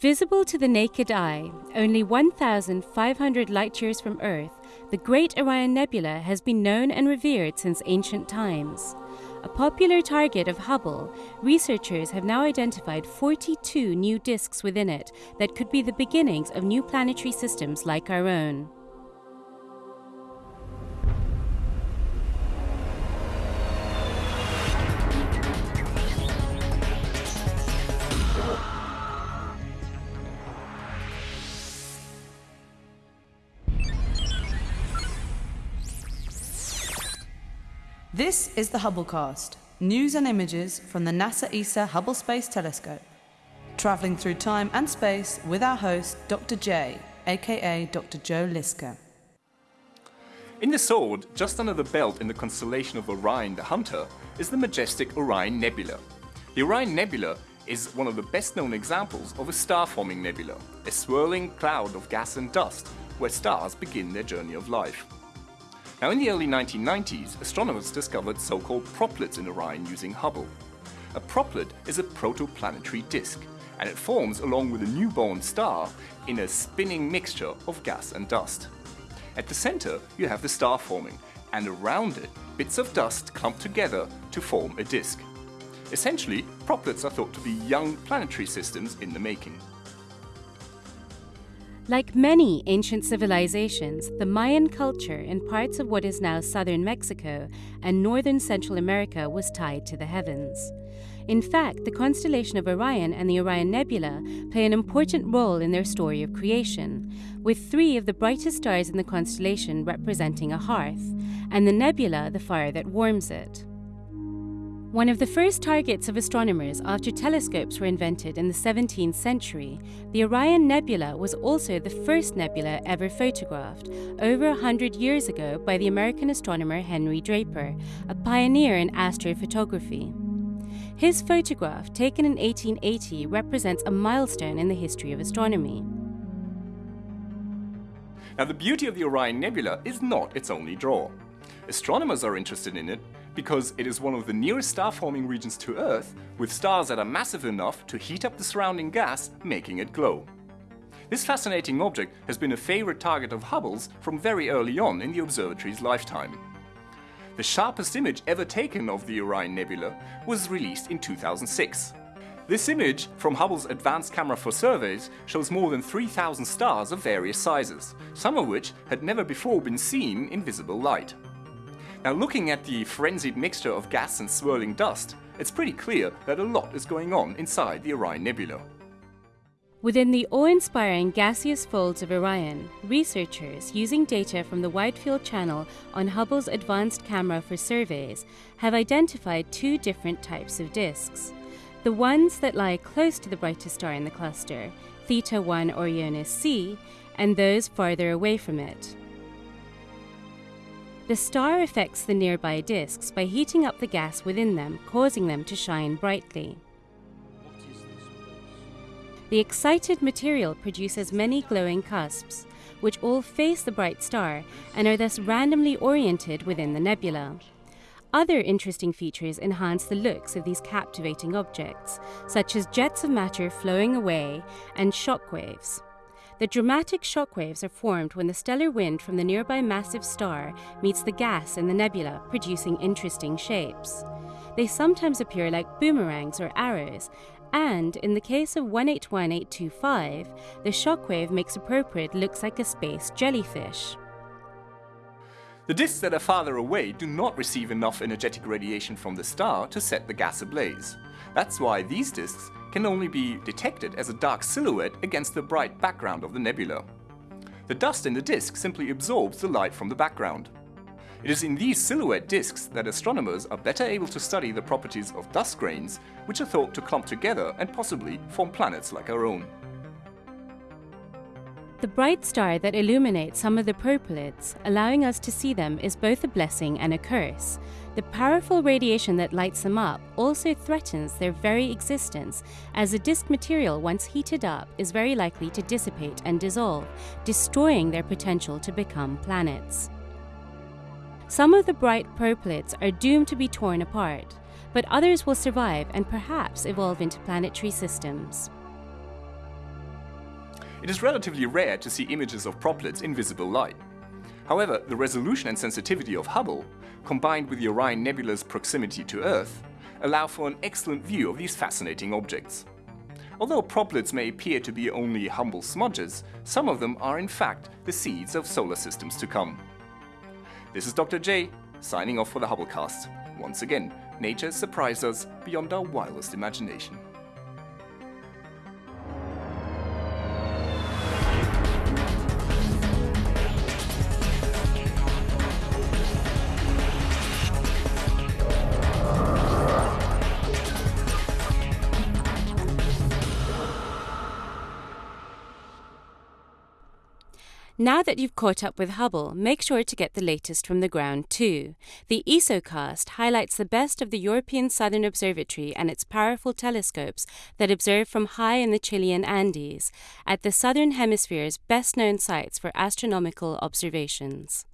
Visible to the naked eye, only 1,500 light years from Earth, the Great Orion Nebula has been known and revered since ancient times. A popular target of Hubble, researchers have now identified 42 new disks within it that could be the beginnings of new planetary systems like our own. This is the Hubblecast, news and images from the NASA ESA Hubble Space Telescope. Travelling through time and space with our host, Dr. J, aka Dr. Joe Liske. In the sword, just under the belt in the constellation of Orion the Hunter, is the majestic Orion Nebula. The Orion Nebula is one of the best known examples of a star-forming nebula, a swirling cloud of gas and dust where stars begin their journey of life. Now in the early 1990s, astronomers discovered so-called proplyds in Orion using Hubble. A proplyd is a protoplanetary disk, and it forms along with a newborn star in a spinning mixture of gas and dust. At the center, you have the star forming, and around it, bits of dust clump together to form a disk. Essentially, proplyds are thought to be young planetary systems in the making. Like many ancient civilizations, the Mayan culture in parts of what is now southern Mexico and northern Central America was tied to the heavens. In fact, the constellation of Orion and the Orion Nebula play an important role in their story of creation, with three of the brightest stars in the constellation representing a hearth, and the nebula the fire that warms it. One of the first targets of astronomers after telescopes were invented in the 17th century, the Orion Nebula was also the first nebula ever photographed, over a hundred years ago by the American astronomer Henry Draper, a pioneer in astrophotography. His photograph, taken in 1880, represents a milestone in the history of astronomy. Now the beauty of the Orion Nebula is not its only draw. Astronomers are interested in it because it is one of the nearest star-forming regions to Earth, with stars that are massive enough to heat up the surrounding gas, making it glow. This fascinating object has been a favorite target of Hubble's from very early on in the observatory's lifetime. The sharpest image ever taken of the Orion Nebula was released in 2006. This image from Hubble's Advanced Camera for Surveys shows more than 3,000 stars of various sizes, some of which had never before been seen in visible light. Now looking at the frenzied mixture of gas and swirling dust, it's pretty clear that a lot is going on inside the Orion Nebula. Within the awe-inspiring gaseous folds of Orion, researchers, using data from the Wide Field Channel on Hubble's Advanced Camera for Surveys, have identified two different types of disks. The ones that lie close to the brightest star in the cluster, Theta 1 Orionis C, and those farther away from it. The star affects the nearby disks by heating up the gas within them, causing them to shine brightly. The excited material produces many glowing cusps, which all face the bright star and are thus randomly oriented within the nebula. Other interesting features enhance the looks of these captivating objects, such as jets of matter flowing away and shock waves. The dramatic shockwaves are formed when the stellar wind from the nearby massive star meets the gas in the nebula, producing interesting shapes. They sometimes appear like boomerangs or arrows, and in the case of 181825, the shockwave makes a proplyd looks like a space jellyfish. The disks that are farther away do not receive enough energetic radiation from the star to set the gas ablaze. That's why these disks can only be detected as a dark silhouette against the bright background of the nebula. The dust in the disk simply absorbs the light from the background. It is in these silhouette disks that astronomers are better able to study the properties of dust grains, which are thought to clump together and possibly form planets like our own. The bright star that illuminates some of the proplyds, allowing us to see them, is both a blessing and a curse. The powerful radiation that lights them up also threatens their very existence, as the disk material, once heated up, is very likely to dissipate and dissolve, destroying their potential to become planets. Some of the bright proplyds are doomed to be torn apart, but others will survive and perhaps evolve into planetary systems. It is relatively rare to see images of Proplyds in visible light. However, the resolution and sensitivity of Hubble, combined with the Orion Nebula's proximity to Earth, allow for an excellent view of these fascinating objects. Although Proplyds may appear to be only humble smudges, some of them are in fact the seeds of solar systems to come. This is Dr. J, signing off for the Hubblecast. Once again, nature surprised us beyond our wildest imagination. Now that you've caught up with Hubble, make sure to get the latest from the ground too. The ESOcast highlights the best of the European Southern Observatory and its powerful telescopes that observe from high in the Chilean Andes, at the Southern Hemisphere's best known sites for astronomical observations.